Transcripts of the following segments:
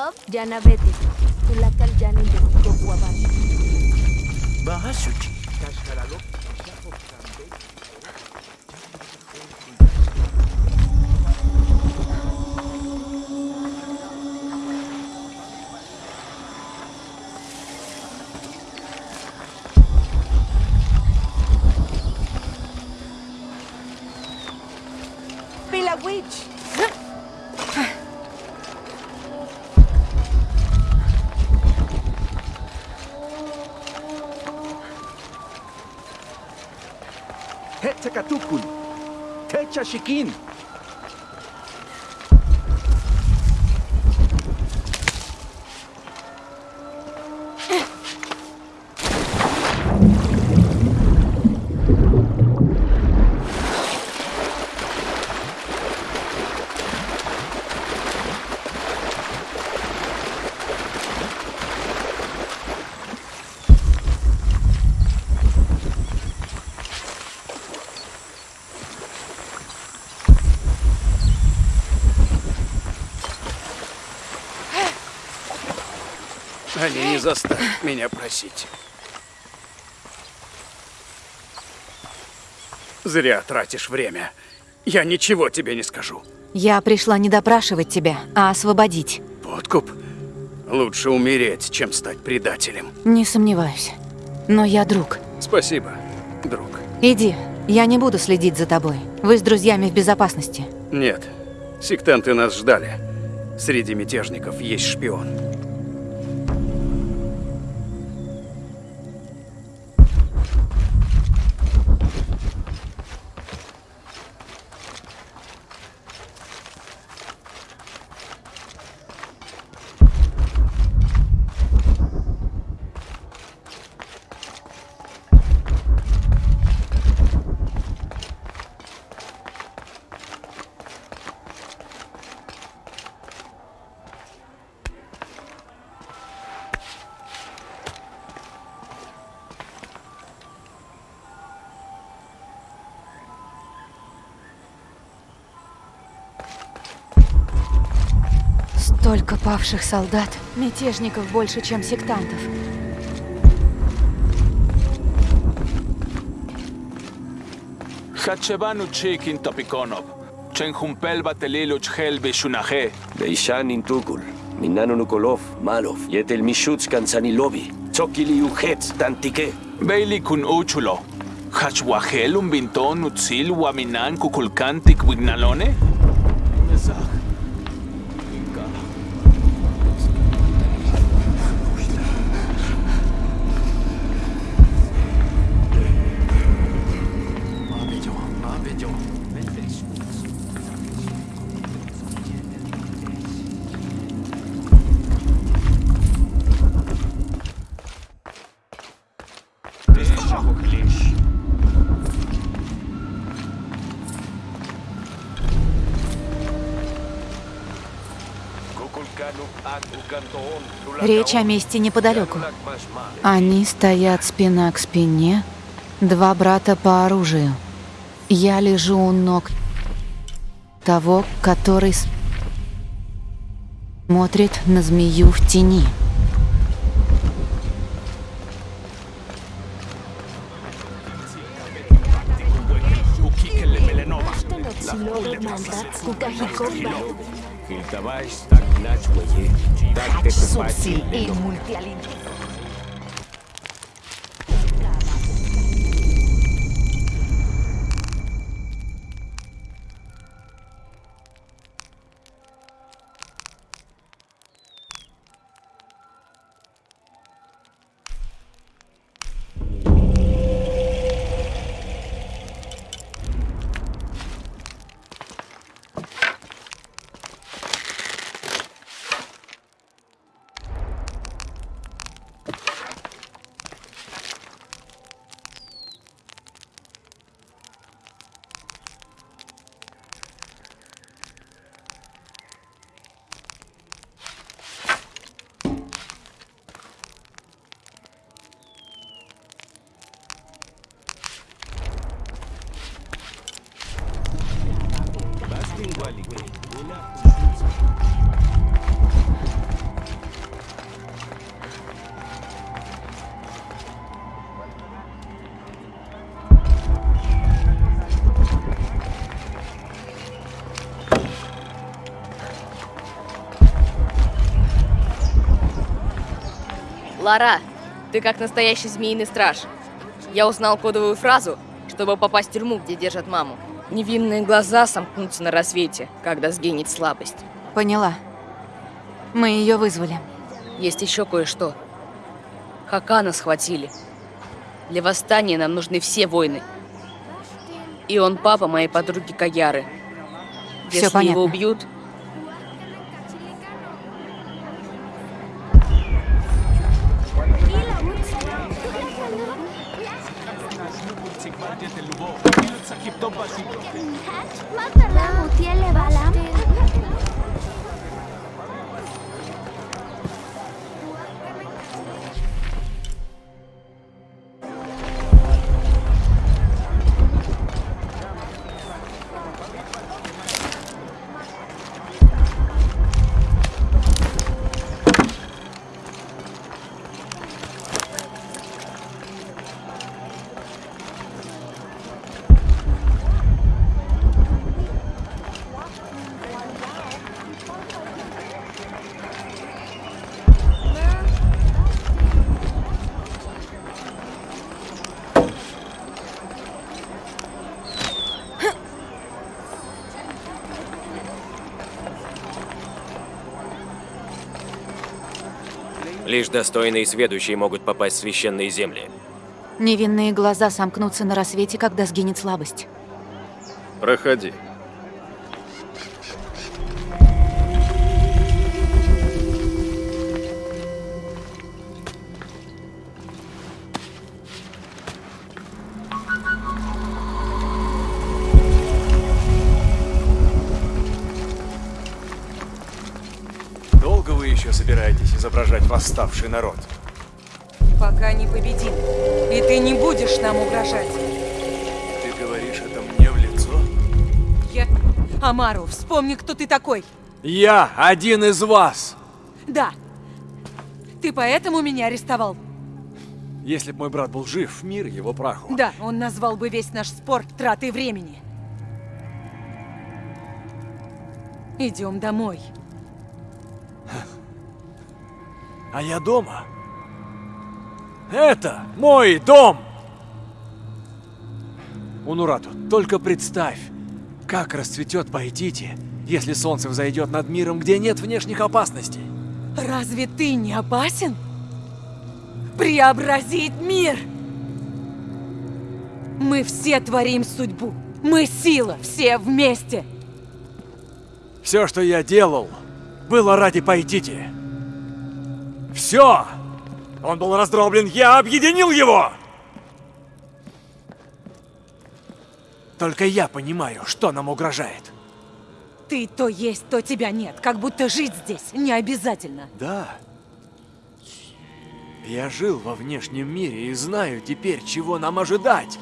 Love, Yanabete, Tulakal Yanillo, Gokuabar. Bahasuchi. Pila Witch. Hetekatukun. Techa Shikin. Они не заставят меня просить. Зря тратишь время. Я ничего тебе не скажу. Я пришла не допрашивать тебя, а освободить. Подкуп? Лучше умереть, чем стать предателем. Не сомневаюсь. Но я друг. Спасибо, друг. Иди, я не буду следить за тобой. Вы с друзьями в безопасности. Нет, сектанты нас ждали. Среди мятежников есть шпион. Павших солдат, мятежников больше, чем сектантов. Хачебану чикин топиконов. Ченхумпел бателилу чхел бешунахе. Дейшан интукул. Минану нуколов, малов. Етель мишуц канцанилоби. Цокили ухец тантике. Бейли кун учуло. Хачвахелум бинтон уцил уаминан кукулкантик вигналоне? Речь о месте неподалеку. Они стоят спина к спине, два брата по оружию. Я лежу у ног того, который смотрит на змею в тени. Давай так начвоє, так ты тепер бачимо. Лара, ты как настоящий змеиный страж. Я узнал кодовую фразу, чтобы попасть в тюрьму, где держат маму. Невинные глаза сомкнутся на рассвете, когда сгинет слабость. Поняла. Мы ее вызвали. Есть еще кое-что. Хакана схватили. Для восстания нам нужны все войны. И он папа моей подруги Каяры. Если понятно. его убьют, Lubov, Pilot Лишь достойные сведущие могут попасть в священные земли. Невинные глаза сомкнутся на рассвете, когда сгинет слабость. Проходи. Еще собираетесь изображать восставший народ? Пока не победим. И ты не будешь нам угрожать. Ты говоришь это мне в лицо? Я... Амару, вспомни, кто ты такой. Я один из вас! Да. Ты поэтому меня арестовал? Если б мой брат был жив, мир его праху. Да, он назвал бы весь наш спор тратой времени. Идем домой. А я дома. Это мой дом! Унурату, только представь, как расцветет Пайтити, если солнце взойдет над миром, где нет внешних опасностей. Разве ты не опасен? Преобразить мир! Мы все творим судьбу. Мы сила, все вместе. Все, что я делал, было ради Пайтити. Все! Он был раздроблен, я объединил его! Только я понимаю, что нам угрожает. Ты то есть, то тебя нет. Как будто жить здесь не обязательно. Да. Я жил во внешнем мире и знаю теперь, чего нам ожидать.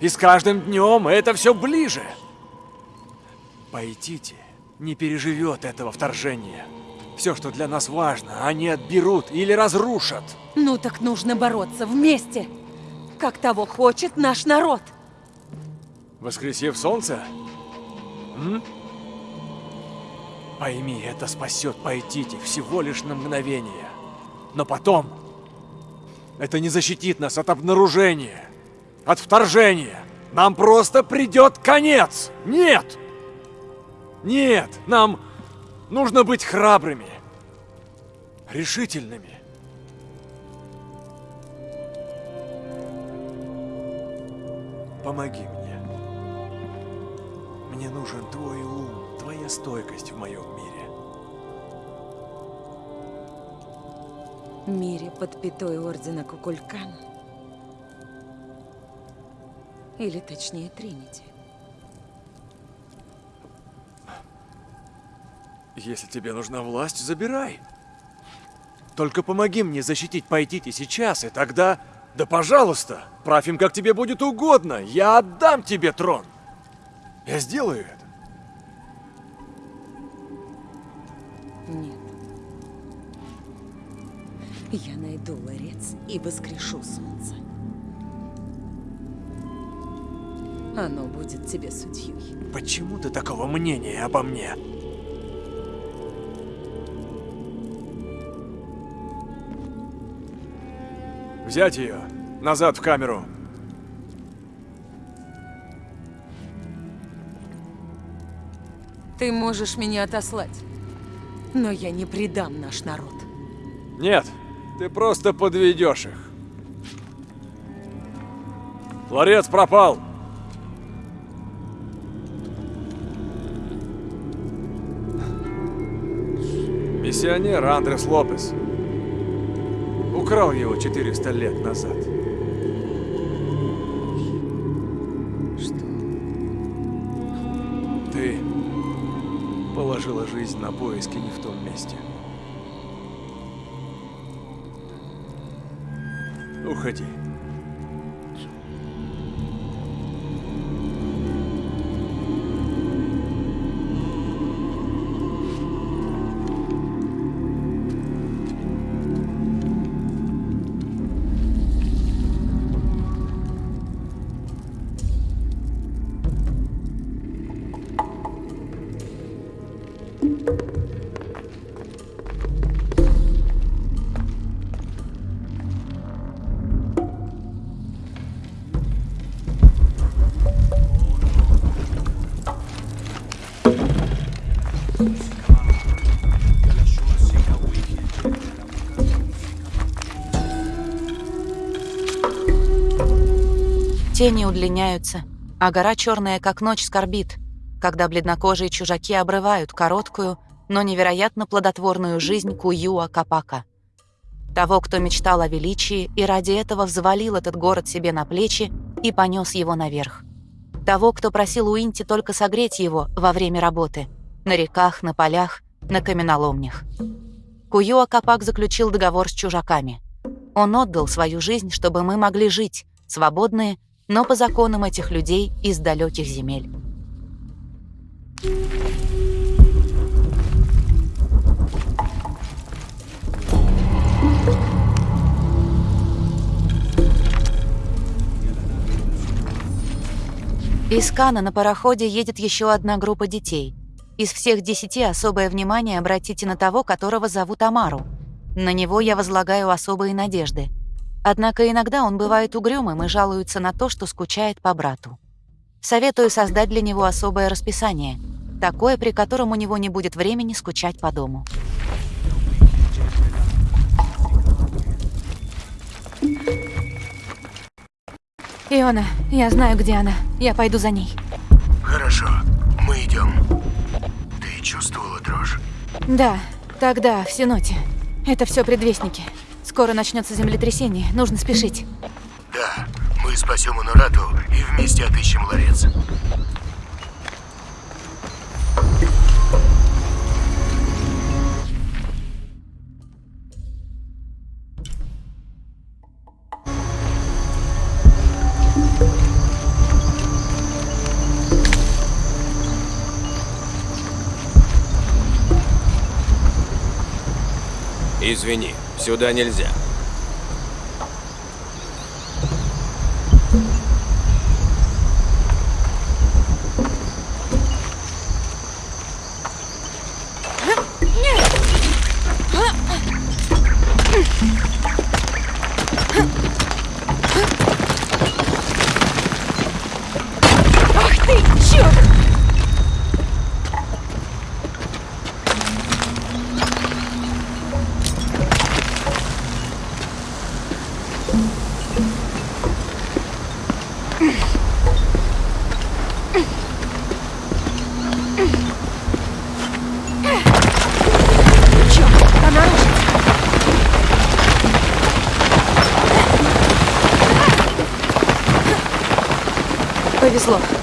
И с каждым днем это все ближе. Пайтити не переживет этого вторжения. Все, что для нас важно, они отберут или разрушат. Ну так нужно бороться вместе. Как того хочет наш народ. Воскресив солнце? М? Пойми, это спасет Пайтити всего лишь на мгновение. Но потом... Это не защитит нас от обнаружения, от вторжения. Нам просто придет конец. Нет! Нет, нам нужно быть храбрыми, решительными. Помоги мне. Мне нужен твой ум, твоя стойкость в моем мире. Мире под пятой Ордена Кукулькан. Или точнее Тринити. Если тебе нужна власть, забирай. Только помоги мне защитить Пайтити сейчас, и тогда... Да пожалуйста, правь им, как тебе будет угодно. Я отдам тебе трон. Я сделаю это. Нет. Я найду ларец и воскрешу солнце. Оно будет тебе судьей. Почему ты такого мнения обо мне? Взять ее. Назад в камеру. Ты можешь меня отослать, но я не предам наш народ. Нет, ты просто подведешь их. Ларец пропал. Миссионер Андрес Лопес. Украл его 400 лет назад. Что? Ты положила жизнь на поиски не в том месте. Уходи. Тени удлиняются, а гора черная, как ночь, скорбит, когда бледнокожие чужаки обрывают короткую, но невероятно плодотворную жизнь Куюа Капака. Того, кто мечтал о величии и ради этого взвалил этот город себе на плечи и понес его наверх. Того, кто просил Уинти только согреть его во время работы, на реках, на полях, на каменоломнях. Куюа Капак заключил договор с чужаками. Он отдал свою жизнь, чтобы мы могли жить, свободные, но по законам этих людей из далеких земель. Из Кана на пароходе едет еще одна группа детей. Из всех десяти особое внимание обратите на того, которого зовут Амару. На него я возлагаю особые надежды. Однако иногда он бывает угрюмым и жалуется на то, что скучает по брату. Советую создать для него особое расписание, такое, при котором у него не будет времени скучать по дому. Иона, я знаю, где она. Я пойду за ней. Хорошо, мы идем. Ты чувствовала дрожь? Да, тогда, в Синоте. Это все предвестники. Скоро начнется землетрясение, нужно спешить. Да, мы спасем Анурату и вместе отыщем ларец. Извини, сюда нельзя. Повезло.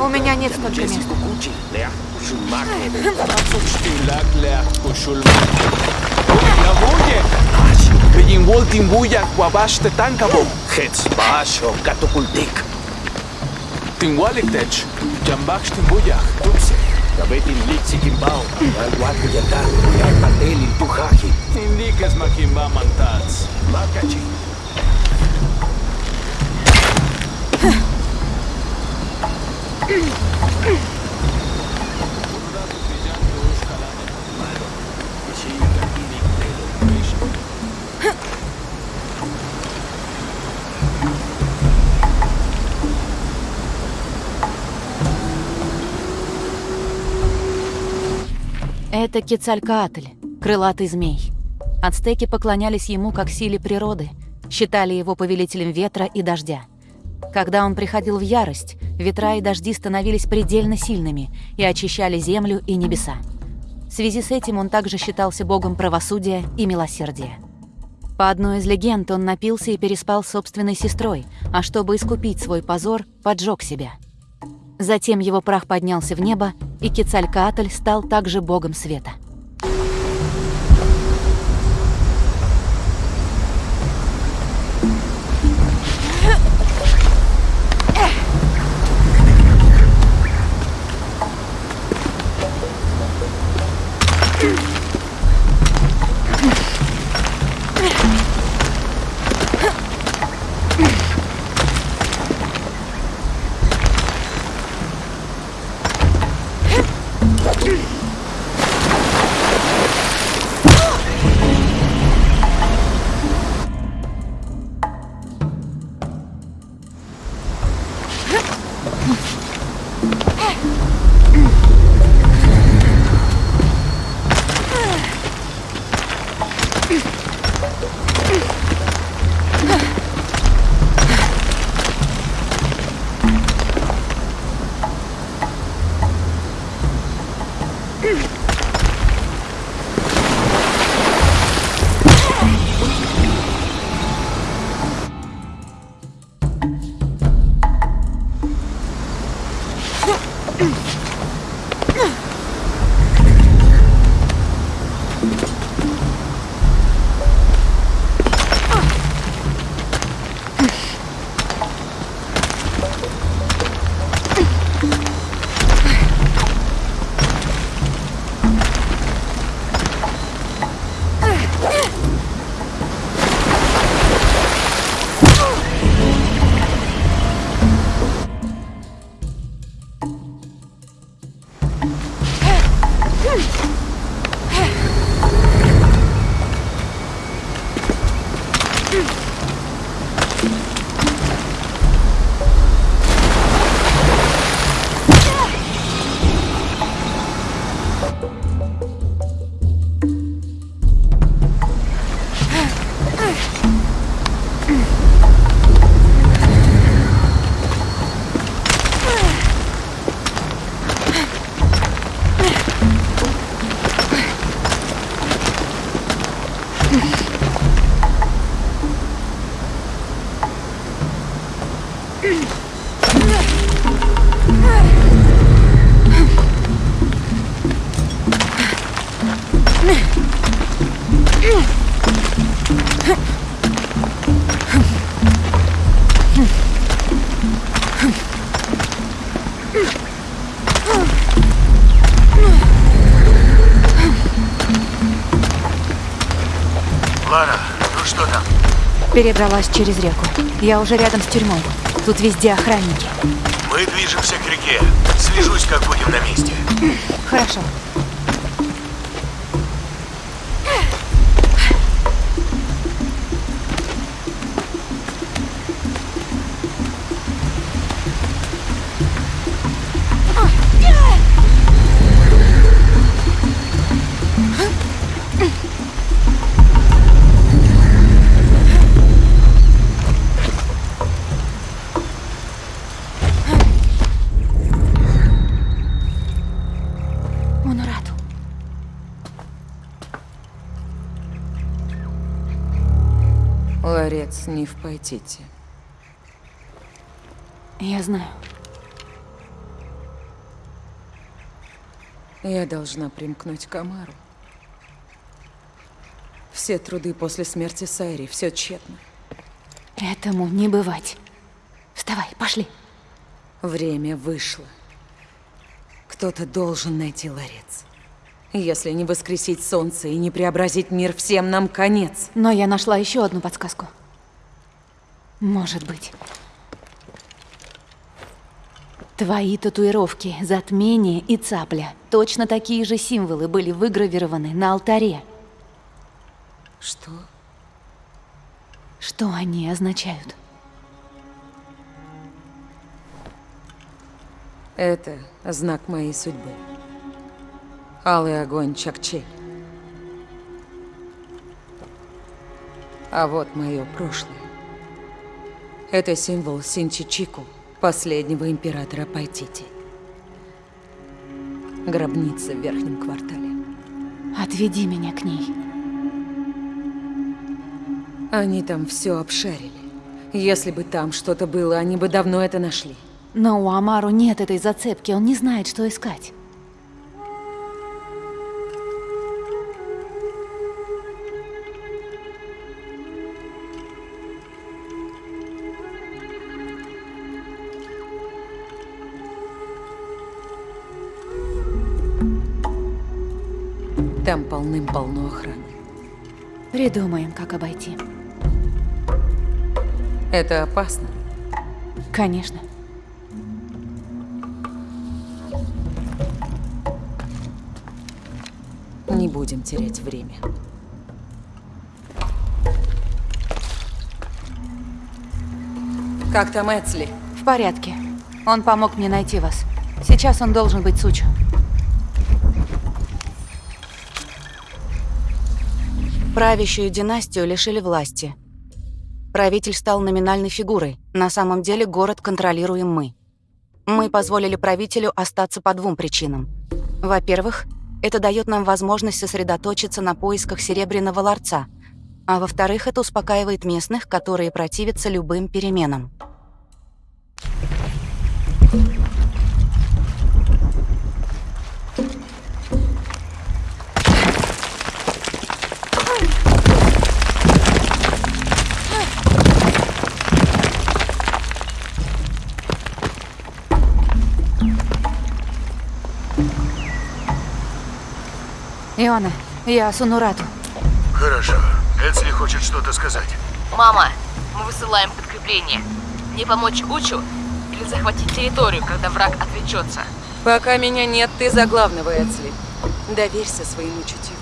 У меня нет столько. Tupse, Это Кецалькаатль, крылатый змей. Ацтеки поклонялись ему как силе природы, считали его повелителем ветра и дождя. Когда он приходил в ярость, ветра и дожди становились предельно сильными и очищали землю и небеса. В связи с этим он также считался богом правосудия и милосердия. По одной из легенд, он напился и переспал с собственной сестрой, а чтобы искупить свой позор, поджег себя. Затем его прах поднялся в небо, и Кецалькаатль стал также богом света. Перебралась через реку. Я уже рядом с тюрьмой. Тут везде охранники. Мы движемся к реке. Свяжусь, как будем на месте. Хорошо. Пайтите. Я знаю. Я должна примкнуть к Амару. Все труды после смерти Сайри, все тщетно. Этому не бывать. Вставай, пошли. Время вышло. Кто-то должен найти ларец. Если не воскресить солнце и не преобразить мир, всем нам конец. Но я нашла еще одну подсказку. Может быть. Твои татуировки, затмение и цапля. Точно такие же символы были выгравированы на алтаре. Что? Что они означают? Это знак моей судьбы. Алый огонь Чакчи. А вот мое прошлое. Это символ Синчичику, последнего императора Пайтити. Гробница в верхнем квартале. Отведи меня к ней. Они там все обшарили. Если бы там что-то было, они бы давно это нашли. Но у Амару нет этой зацепки, он не знает, что искать. Там полным-полно охраны. Придумаем, как обойти. Это опасно. Конечно. Не будем терять время. Как там Эцли? В порядке. Он помог мне найти вас. Сейчас он должен быть Сучу. Правящую династию лишили власти. Правитель стал номинальной фигурой. На самом деле город контролируем мы. Мы позволили правителю остаться по двум причинам. Во-первых, это дает нам возможность сосредоточиться на поисках Серебряного ларца. А во-вторых, это успокаивает местных, которые противятся любым переменам. Иона, я Сунурату. Хорошо. Эцли хочет что-то сказать. Мама, мы высылаем подкрепление. Не помочь Учу или захватить территорию, когда враг отвлечется? Пока меня нет, ты за главного, Эцли. Доверься своему чутью.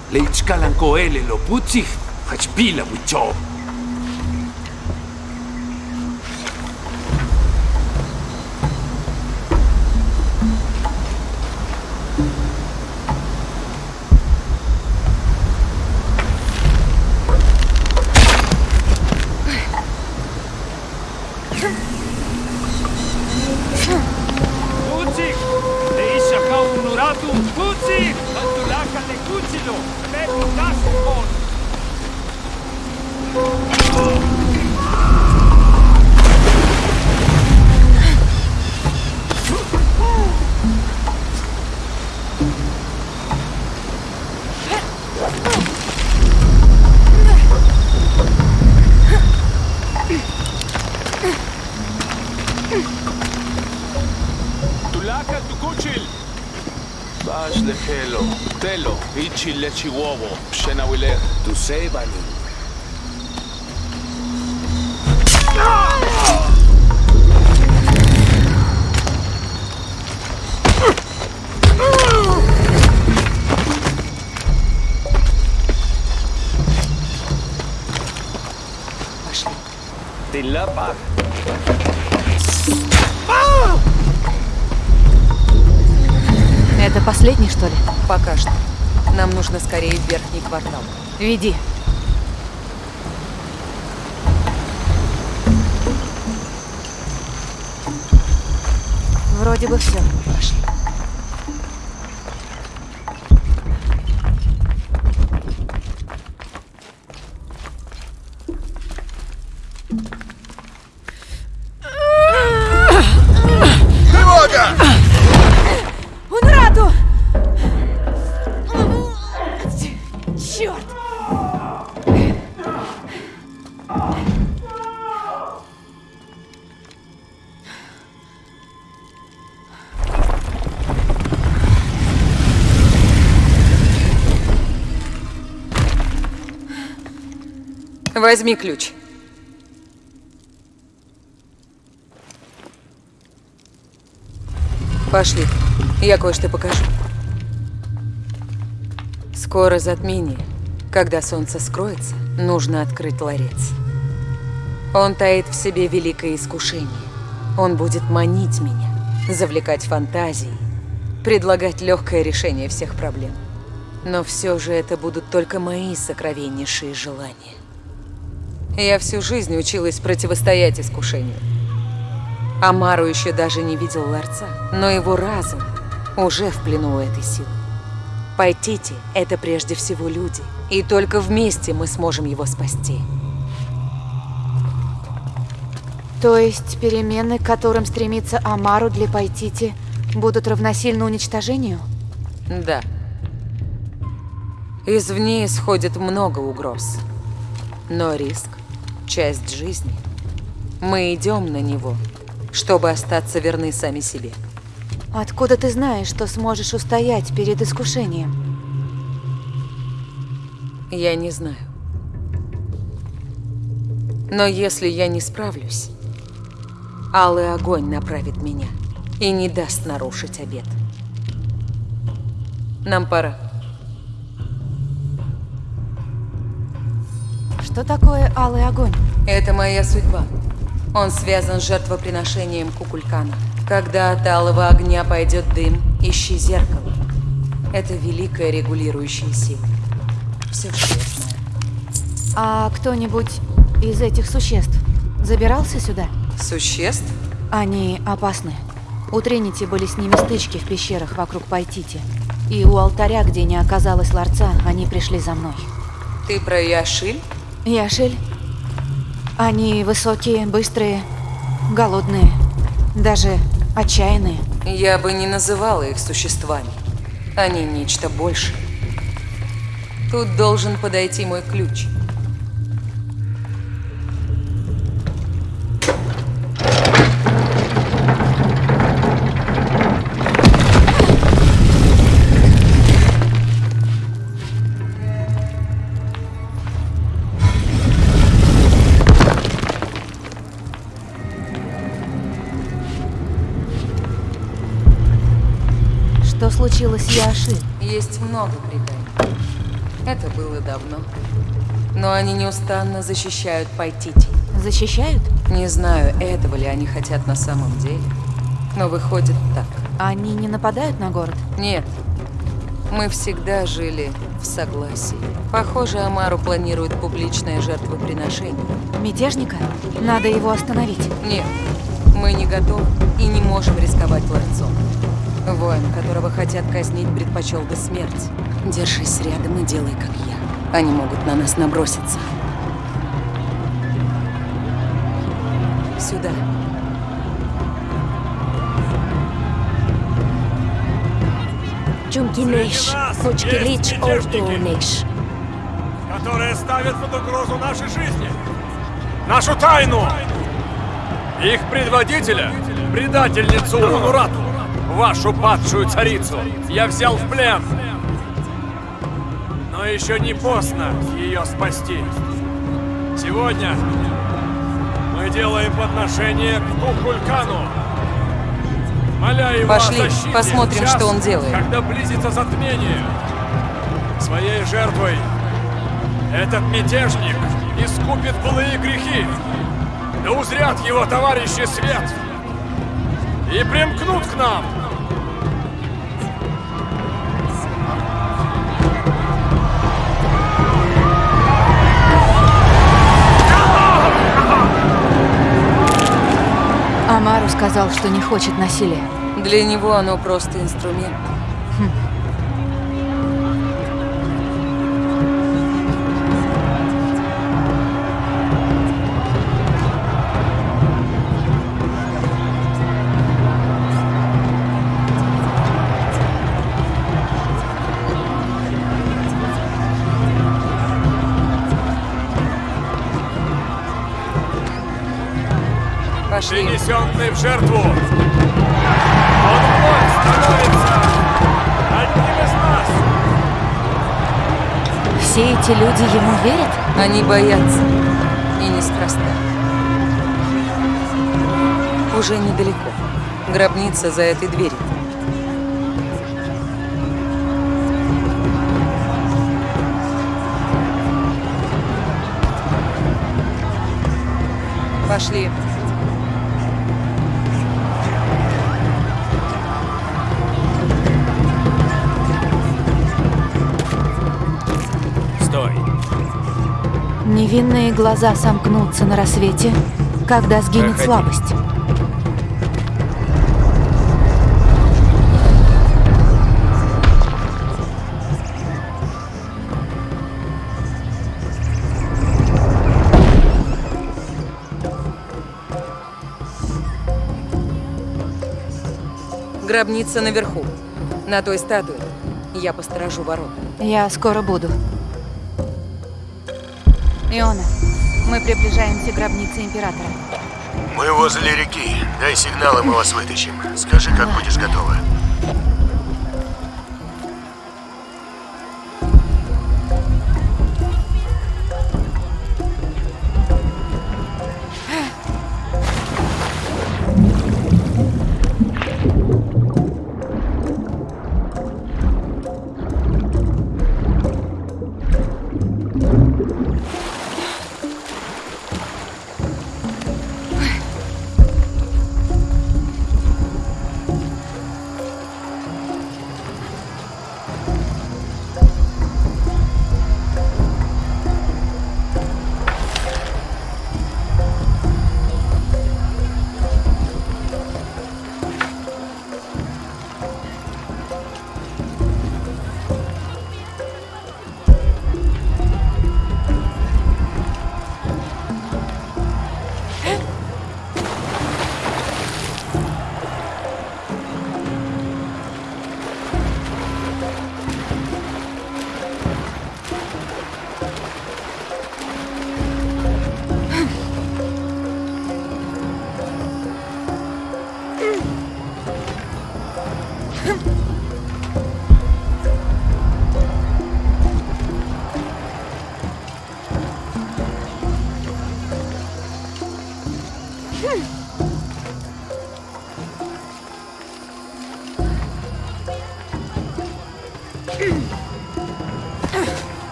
Telo, ichi lechi wowo, pshena wiler. Tu sebani. Пошли. Tilapa. Это последний, что ли? Пока что. Нам нужно скорее в верхний квартал. Веди. Вроде бы все. Пошли. Возьми ключ. Пошли, я кое-что покажу. Скоро затмение. Когда солнце скроется, нужно открыть ларец. Он таит в себе великое искушение. Он будет манить меня, завлекать фантазии, предлагать легкое решение всех проблем. Но все же это будут только мои сокровеннейшие желания. Я всю жизнь училась противостоять искушению. Амару еще даже не видел ларца, но его разум уже в плену этой силы. Пайтити – это прежде всего люди, и только вместе мы сможем его спасти. То есть перемены, к которым стремится Амару для Пайтити, будут равносильно уничтожению? Да. Извне исходит много угроз. Но риск – часть жизни. Мы идем на него, чтобы остаться верны сами себе. Откуда ты знаешь, что сможешь устоять перед искушением? Я не знаю. Но если я не справлюсь, алый огонь направит меня и не даст нарушить обед. Нам пора. Что такое алый огонь? Это моя судьба. Он связан с жертвоприношением Кукулькана. Когда от алого огня пойдет дым, ищи зеркало. Это великая регулирующая сила. Все, что я знаю. А кто-нибудь из этих существ забирался сюда? Существ? Они опасны. У Тринити были с ними стычки в пещерах вокруг Пайтити. И у алтаря, где не оказалось ларца, они пришли за мной. Ты про Яшиль? Яшель? Они высокие, быстрые, голодные, даже отчаянные. Я бы не называла их существами. Они нечто большее. Тут должен подойти мой ключ. Что случилось с Яши? Есть много преданий. Это было давно. Но они неустанно защищают Пайтити. Защищают? Не знаю, этого ли они хотят на самом деле. Но выходит так. Они не нападают на город? Нет. Мы всегда жили в согласии. Похоже, Амару планирует публичное жертвоприношение. Мятежника? Надо его остановить. Нет, мы не готовы и не можем рисковать ларцом. Воин, которого хотят казнить, предпочел бы смерть. Держись рядом и делай, как я. Они могут на нас наброситься. Сюда. Чумкинеш, Кучкилич, Ортунеш. которые ставят под угрозу наши жизни, нашу тайну. Их предводителя, предательницу Унурату, вашу падшую царицу, я взял в плен. Но еще не поздно ее спасти. Сегодня мы делаем подношение к Кукулькану. Моля его Пошли, посмотрим, час, что он делает. Когда близится затмение. Своей жертвой этот мятежник искупит былые грехи. Да узрят его товарищи свет и примкнут к нам. Амару сказал, что не хочет насилия. Для него оно просто инструмент. Пошли. Принесенный в жертву. Он вновь становится одним из нас. Все эти люди ему верят? Они боятся. И неспроста. Уже недалеко. Гробница за этой дверью. Пошли. Невинные глаза сомкнутся на рассвете, когда сгинет Проходи. слабость. Гробница наверху. На той статуе. Я посторожу ворот. Я скоро буду. Иона, мы приближаемся к гробнице Императора. Мы возле реки. Дай сигнал, и мы вас вытащим. Скажи, как будешь готова.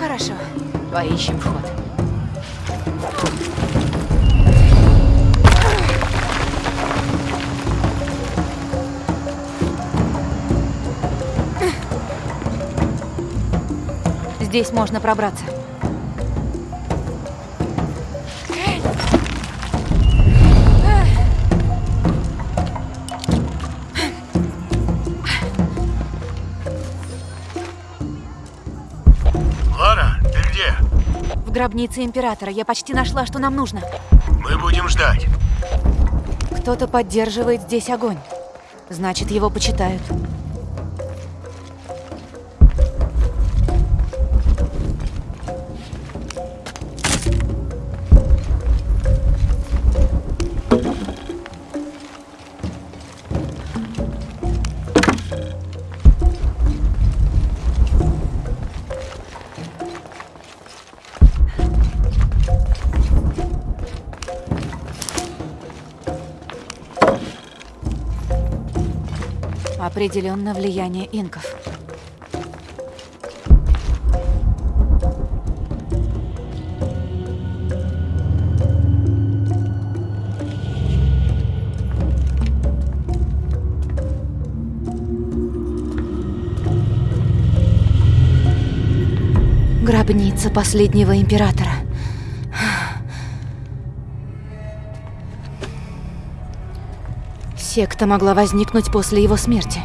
Хорошо. Поищем вход. Здесь можно пробраться. В гробнице Императора. Я почти нашла, что нам нужно. Мы будем ждать. Кто-то поддерживает здесь огонь. Значит, его почитают. Определенно влияние инков. Гробница последнего императора. Секта могла возникнуть после его смерти.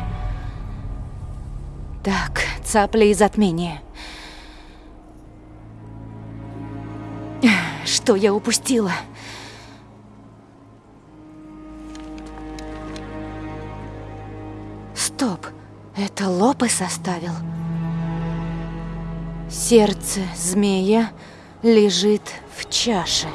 Так, цапля и затмение. Что я упустила? Стоп, это Лопес составил. Сердце змея лежит в чаше.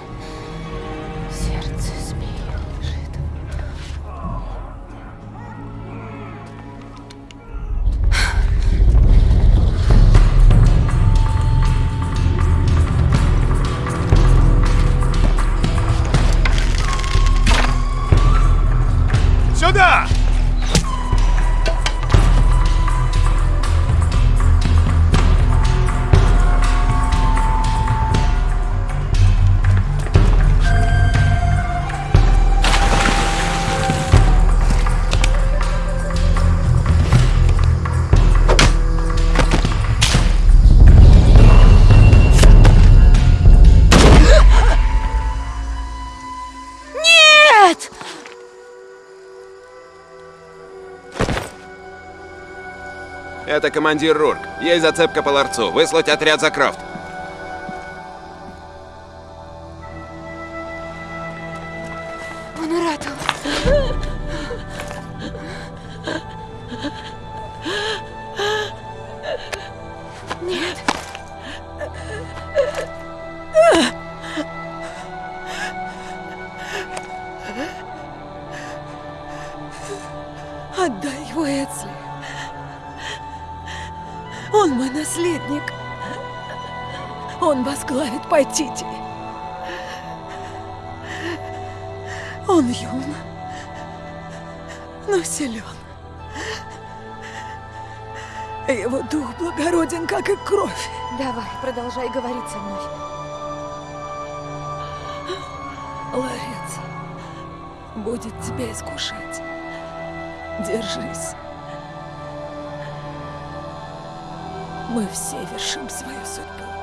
Это командир Рурк. Есть зацепка по ларцу. Выслать отряд за Крафт. Искушать. Держись. Мы все вершим свою судьбу.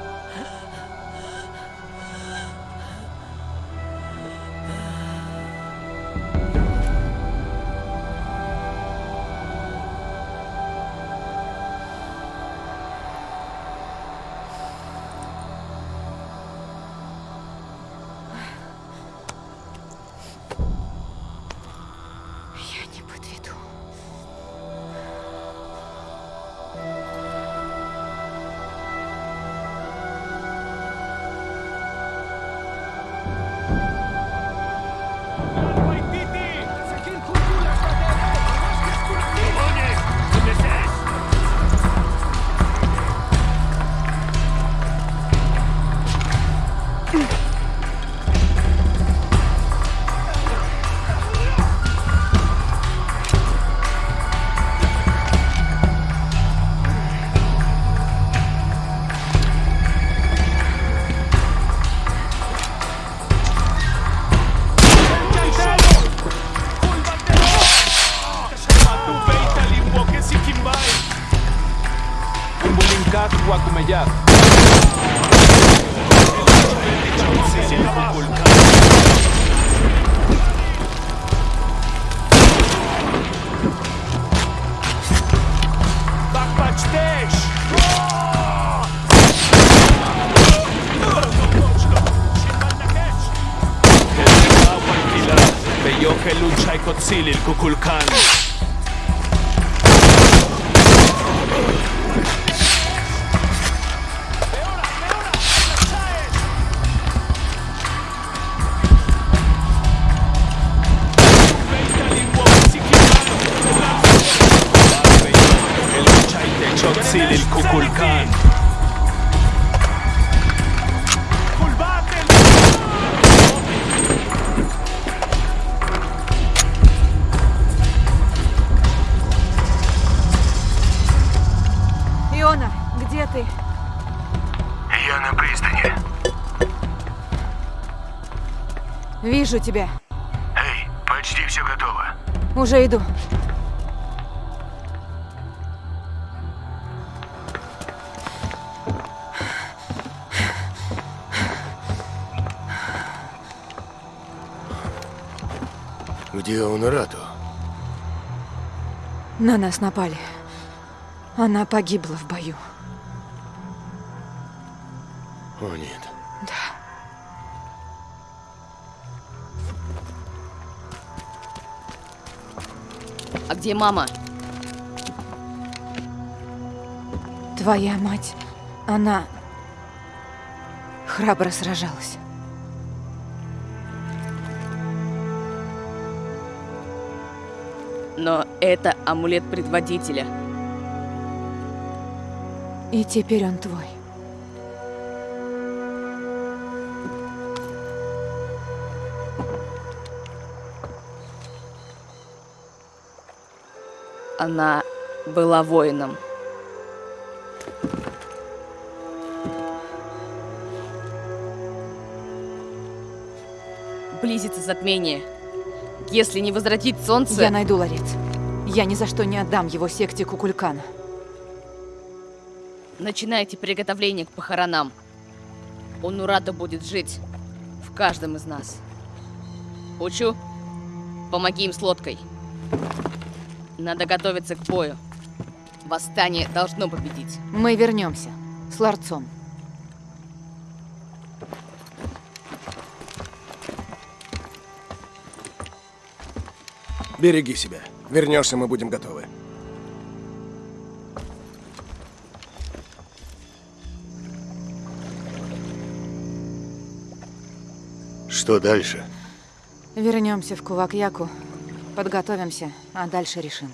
Brasil, el Cuculcán. Вижу тебя. Эй, почти все готово. Уже иду. Где Онорату? На нас напали. Она погибла в бою. О, нет. Где мама? Твоя мать, она храбро сражалась. Но это амулет предводителя. И теперь он твой. Она была воином. Близится затмение. Если не возвратить солнце... Я найду ларец. Я ни за что не отдам его секте Кукулькана. Начинайте приготовление к похоронам. Онурата будет жить в каждом из нас. Учу, помоги им с лодкой. Надо готовиться к бою. Восстание должно победить. Мы вернемся. С ларцом. Береги себя. Вернешься, мы будем готовы. Что дальше? Вернемся в Кувакьяку. Подготовимся, а дальше решим.